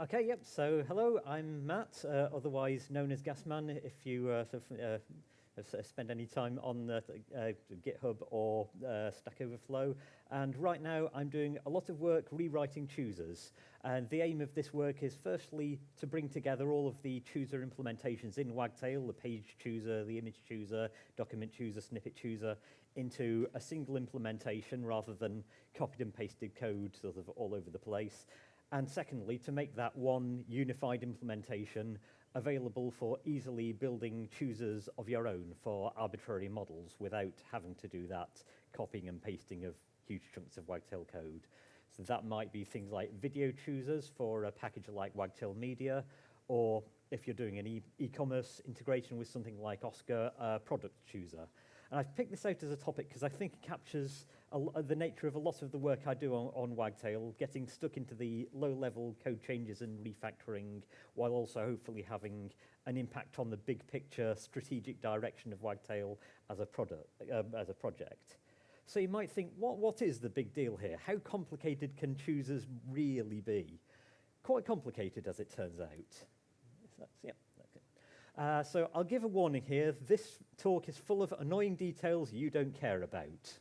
Okay, yep, so hello, I'm Matt, uh, otherwise known as Gasman if you uh, uh, spend any time on uh, GitHub or uh, Stack Overflow. And right now I'm doing a lot of work rewriting choosers. And the aim of this work is firstly to bring together all of the chooser implementations in Wagtail, the page chooser, the image chooser, document chooser, snippet chooser, into a single implementation rather than copied and pasted code sort of all over the place. And secondly, to make that one unified implementation available for easily building choosers of your own for arbitrary models without having to do that copying and pasting of huge chunks of Wagtail code. So that might be things like video choosers for a package like Wagtail Media, or if you're doing an e-commerce e integration with something like Oscar, uh, product chooser. And I've picked this out as a topic because I think it captures a, the nature of a lot of the work I do on, on Wagtail, getting stuck into the low-level code changes and refactoring, while also hopefully having an impact on the big picture strategic direction of Wagtail as a product, uh, as a project. So you might think, what, what is the big deal here? How complicated can choosers really be? Quite complicated, as it turns out. yeah, okay. Uh, so I'll give a warning here. This talk is full of annoying details you don't care about.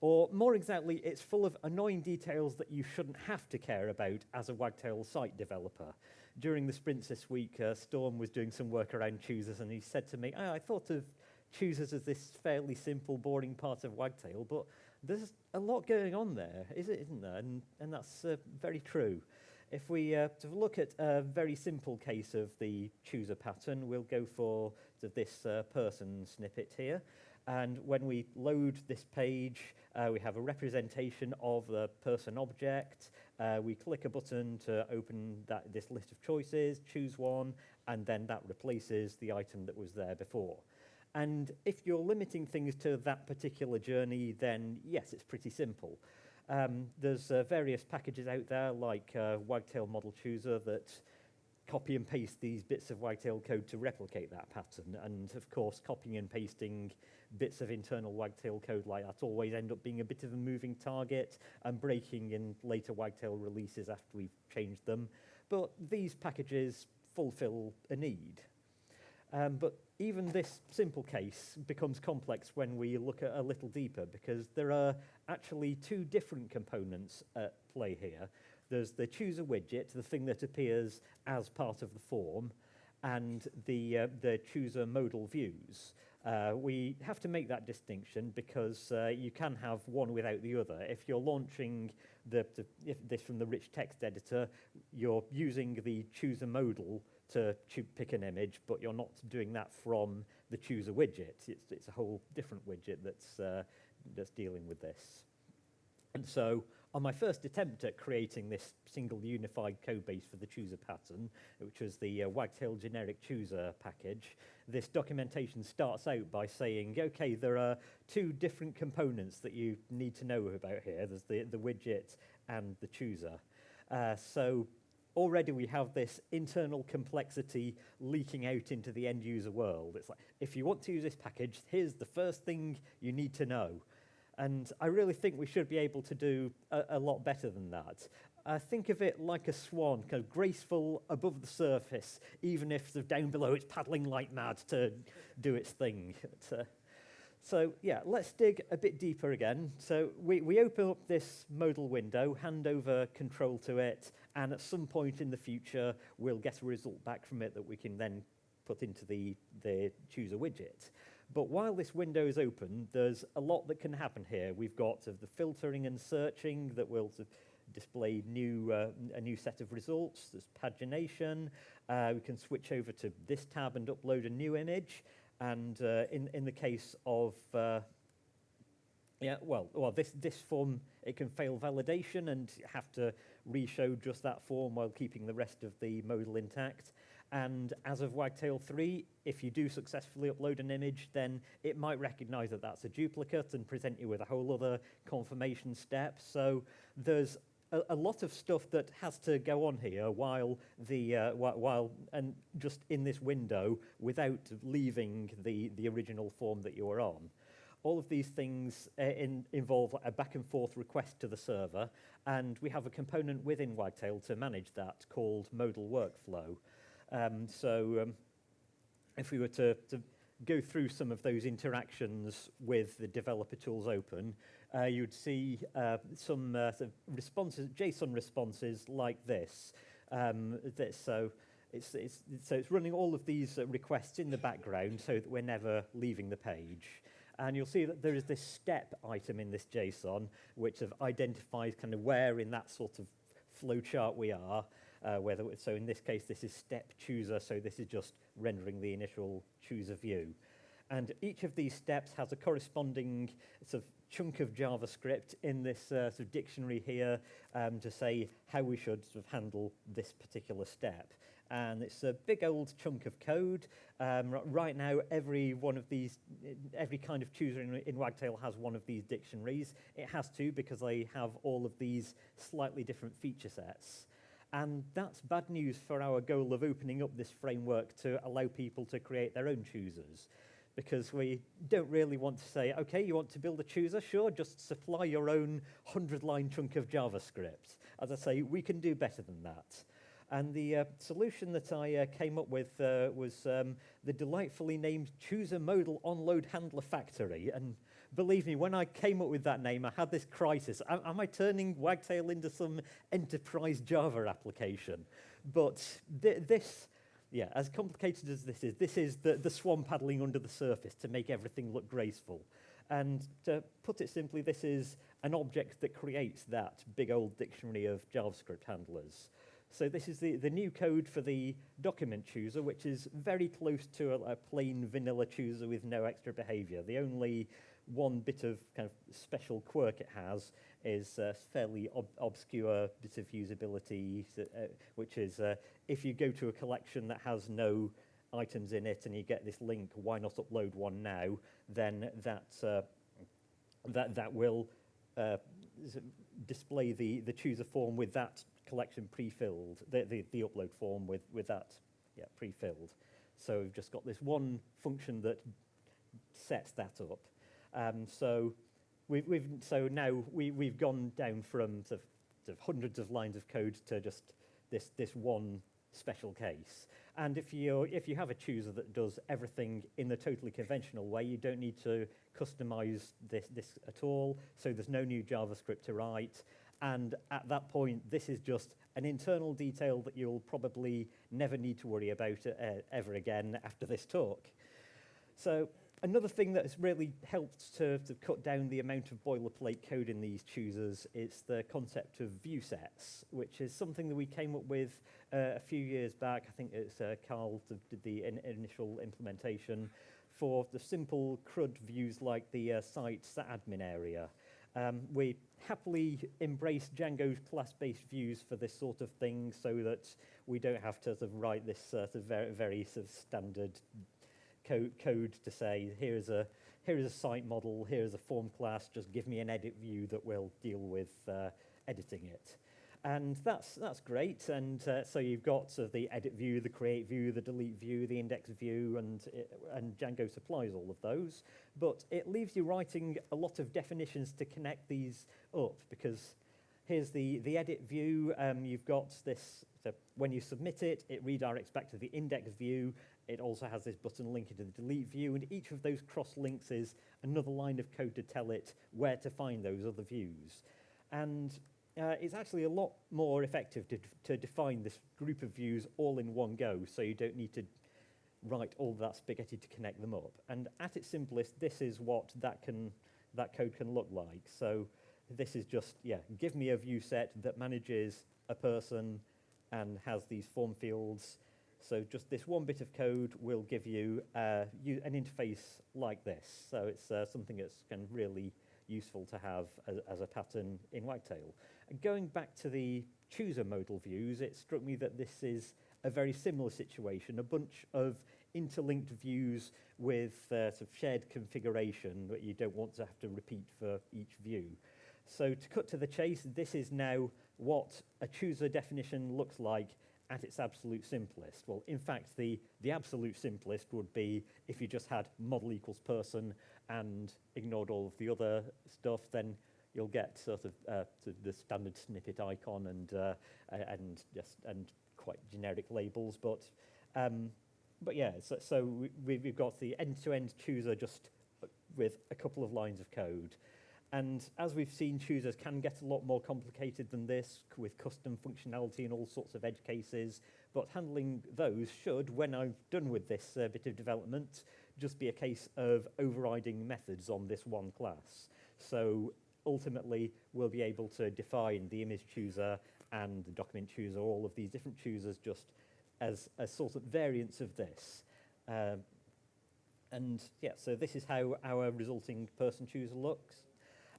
Or more exactly, it's full of annoying details that you shouldn't have to care about as a Wagtail site developer. During the sprints this week, uh, Storm was doing some work around choosers and he said to me, oh, I thought of choosers as this fairly simple, boring part of Wagtail, but there's a lot going on there, is it, isn't there? And, and that's uh, very true. If we uh, look at a very simple case of the chooser pattern, we'll go for this uh, person snippet here. And when we load this page, uh, we have a representation of the person object. Uh, we click a button to open that, this list of choices, choose one, and then that replaces the item that was there before. And if you're limiting things to that particular journey, then yes, it's pretty simple. Um, there's uh, various packages out there like uh, Wagtail Model Chooser that copy and paste these bits of Wagtail code to replicate that pattern. And of course, copying and pasting bits of internal Wagtail code like that always end up being a bit of a moving target and breaking in later Wagtail releases after we've changed them. But these packages fulfill a need. Um, but even this simple case becomes complex when we look at a little deeper because there are actually two different components at play here. There's the chooser widget, the thing that appears as part of the form, and the, uh, the chooser modal views. Uh, we have to make that distinction because uh, you can have one without the other. If you're launching the, the, this from the rich text editor, you're using the chooser modal to pick an image, but you're not doing that from the chooser widget. It's, it's a whole different widget that's, uh, that's dealing with this. And so on my first attempt at creating this single unified code base for the chooser pattern, which was the uh, Wagtail generic chooser package, this documentation starts out by saying, okay, there are two different components that you need to know about here. There's the, the widget and the chooser. Uh, so already we have this internal complexity leaking out into the end user world. It's like, if you want to use this package, here's the first thing you need to know. And I really think we should be able to do a, a lot better than that. Uh, think of it like a swan, kind of graceful above the surface, even if down below it's paddling like mad to do its thing. But, uh, so yeah, let's dig a bit deeper again. So we, we open up this modal window, hand over control to it, and at some point in the future, we'll get a result back from it that we can then put into the, the chooser widget. But while this window is open, there's a lot that can happen here. We've got uh, the filtering and searching that will display new, uh, a new set of results. There's pagination. Uh, we can switch over to this tab and upload a new image. And uh, in, in the case of, uh, yeah, well, well this, this form, it can fail validation and have to re-show just that form while keeping the rest of the modal intact. And as of Wagtail 3, if you do successfully upload an image, then it might recognize that that's a duplicate and present you with a whole other confirmation step. So there's a, a lot of stuff that has to go on here while the uh, while and just in this window without leaving the the original form that you were on. All of these things uh, in, involve a back and forth request to the server, and we have a component within Wagtail to manage that called modal workflow. Um, so um, if we were to, to go through some of those interactions with the developer tools open, uh, you'd see uh, some uh, responses, JSON responses like this. Um, so it's, it's, so it's running all of these uh, requests in the background so that we're never leaving the page. And you'll see that there is this step item in this JSON, which identifies kind of where in that sort of flowchart we are. Uh, whether so in this case, this is step chooser, so this is just rendering the initial chooser view. And each of these steps has a corresponding sort of chunk of JavaScript in this uh, sort of dictionary here um, to say how we should sort of handle this particular step and it's a big old chunk of code. Um, right now, every one of these, every kind of chooser in, in Wagtail has one of these dictionaries. It has to because they have all of these slightly different feature sets. And that's bad news for our goal of opening up this framework to allow people to create their own choosers. Because we don't really want to say, okay, you want to build a chooser? Sure, just supply your own 100-line chunk of JavaScript. As I say, we can do better than that. And the uh, solution that I uh, came up with uh, was um, the delightfully named Chooser Modal Onload Handler Factory. And believe me, when I came up with that name, I had this crisis. Am, am I turning Wagtail into some enterprise Java application? But th this, yeah, as complicated as this is, this is the, the swan paddling under the surface to make everything look graceful. And to put it simply, this is an object that creates that big old dictionary of JavaScript handlers. So this is the, the new code for the document chooser, which is very close to a, a plain vanilla chooser with no extra behavior. The only one bit of kind of special quirk it has is a fairly ob obscure bit of usability, uh, which is uh, if you go to a collection that has no items in it and you get this link, why not upload one now, then that, uh, that, that will uh, display the, the chooser form with that collection pre-filled, the, the, the upload form with, with that yeah, pre-filled. So we've just got this one function that sets that up. Um, so we've, we've, so now we, we've gone down from sort of, sort of hundreds of lines of code to just this, this one special case. And if you if you have a chooser that does everything in the totally conventional way, you don't need to customize this, this at all. So there's no new JavaScript to write. And at that point, this is just an internal detail that you'll probably never need to worry about uh, ever again after this talk. So another thing that has really helped to, to cut down the amount of boilerplate code in these choosers is the concept of view sets, which is something that we came up with uh, a few years back. I think it's uh, Carl did the in initial implementation for the simple CRUD views like the uh, site's admin area. Um, we happily embrace Django's class-based views for this sort of thing so that we don't have to sort of write this sort of very, very sort of standard co code to say, here's a, here is a site model, here's a form class, just give me an edit view that will deal with uh, editing it. And that's, that's great. And uh, so you've got uh, the edit view, the create view, the delete view, the index view, and, it, and Django supplies all of those. But it leaves you writing a lot of definitions to connect these up because here's the, the edit view. Um, you've got this, so when you submit it, it redirects back to the index view. It also has this button linking to the delete view, and each of those cross links is another line of code to tell it where to find those other views. And uh, it's actually a lot more effective to, to define this group of views all in one go, so you don't need to write all that spaghetti to connect them up. And at its simplest, this is what that, can, that code can look like. So this is just, yeah, give me a view set that manages a person and has these form fields. So just this one bit of code will give you, uh, you an interface like this. So it's uh, something that's kind of really useful to have as, as a pattern in Wagtail. And going back to the chooser modal views, it struck me that this is a very similar situation, a bunch of interlinked views with uh, sort of shared configuration that you don't want to have to repeat for each view. So to cut to the chase, this is now what a chooser definition looks like at its absolute simplest? Well, in fact, the, the absolute simplest would be if you just had model equals person and ignored all of the other stuff, then you'll get sort of uh, the standard snippet icon and, uh, and, just, and quite generic labels. But, um, but yeah, so, so we, we've got the end-to-end -end chooser just with a couple of lines of code. And as we've seen, choosers can get a lot more complicated than this with custom functionality and all sorts of edge cases. But handling those should, when I'm done with this uh, bit of development, just be a case of overriding methods on this one class. So ultimately, we'll be able to define the image chooser and the document chooser, all of these different choosers just as a sort of variants of this. Um, and yeah, so this is how our resulting person chooser looks.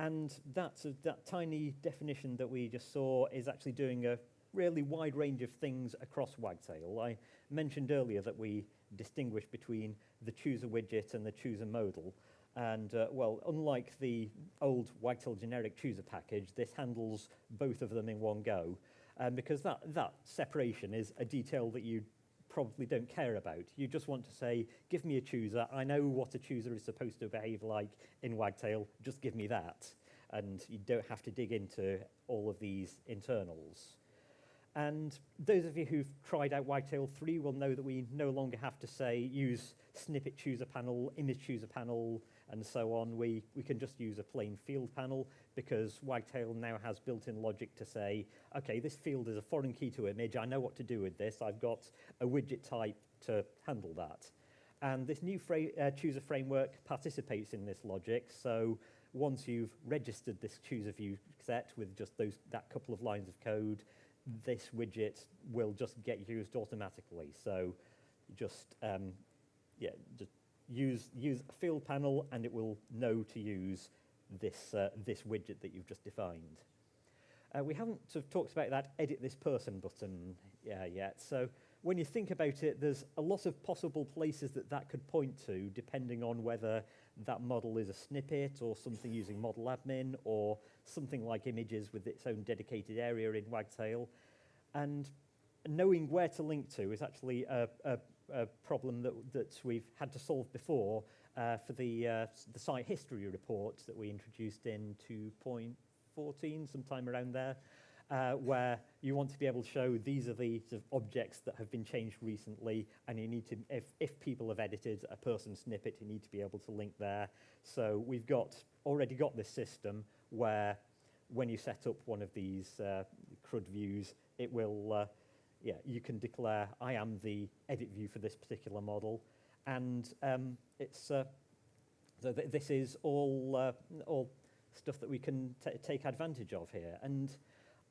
And that's a, that tiny definition that we just saw is actually doing a really wide range of things across Wagtail. I mentioned earlier that we distinguish between the chooser widget and the chooser modal. And uh, well, unlike the old Wagtail generic chooser package, this handles both of them in one go. Um, because that, that separation is a detail that you probably don't care about. You just want to say, give me a chooser. I know what a chooser is supposed to behave like in Wagtail. Just give me that. And you don't have to dig into all of these internals. And those of you who've tried out Wagtail 3 will know that we no longer have to say use snippet chooser panel, image chooser panel, and so on. We, we can just use a plain field panel because Wagtail now has built-in logic to say, okay, this field is a foreign key to image. I know what to do with this. I've got a widget type to handle that. And this new fra uh, chooser framework participates in this logic. So once you've registered this chooser view set with just those that couple of lines of code, this widget will just get used automatically. So just, um, yeah, just use, use a field panel and it will know to use this, uh, this widget that you've just defined. Uh, we haven't sort of talked about that edit this person button yeah, yet. So when you think about it, there's a lot of possible places that that could point to, depending on whether that model is a snippet or something using model admin or something like images with its own dedicated area in Wagtail. And knowing where to link to is actually a, a, a problem that, that we've had to solve before uh, for the, uh, the site history report that we introduced in 2.14, sometime around there, uh, where you want to be able to show these are the sort of objects that have been changed recently, and you need to, if, if people have edited a person snippet, you need to be able to link there. So we've got already got this system where when you set up one of these uh, CRUD views, it will, uh, yeah, you can declare, I am the edit view for this particular model. And um, it's, uh, so th this is all, uh, all stuff that we can take advantage of here. And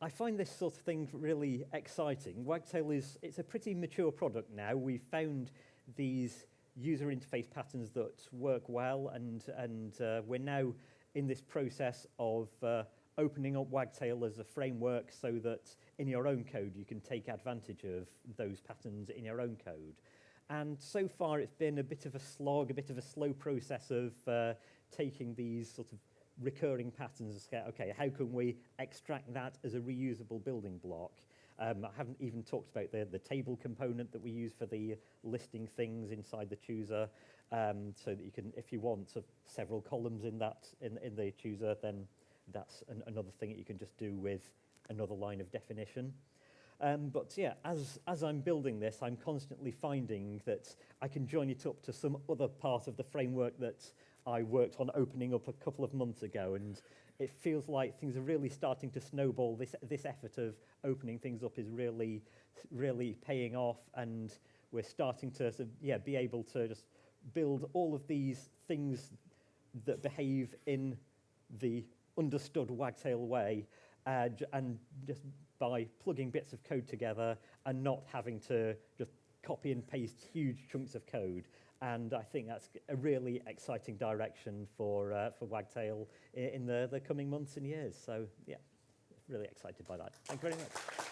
I find this sort of thing really exciting. Wagtail is, it's a pretty mature product now. We've found these user interface patterns that work well and, and uh, we're now in this process of uh, opening up Wagtail as a framework so that in your own code you can take advantage of those patterns in your own code. And so far it's been a bit of a slog, a bit of a slow process of uh, taking these sort of recurring patterns and say, okay, how can we extract that as a reusable building block? Um, I haven't even talked about the, the table component that we use for the listing things inside the chooser, um, so that you can, if you want sort several columns in that in, in the chooser, then that's an, another thing that you can just do with another line of definition. Um, but yeah, as, as I'm building this, I'm constantly finding that I can join it up to some other part of the framework that I worked on opening up a couple of months ago. And it feels like things are really starting to snowball. This, this effort of opening things up is really, really paying off. And we're starting to of, yeah, be able to just build all of these things that behave in the understood wagtail way uh, and just by plugging bits of code together and not having to just copy and paste huge chunks of code. And I think that's a really exciting direction for, uh, for Wagtail in the, the coming months and years. So yeah, really excited by that. Thank you very much.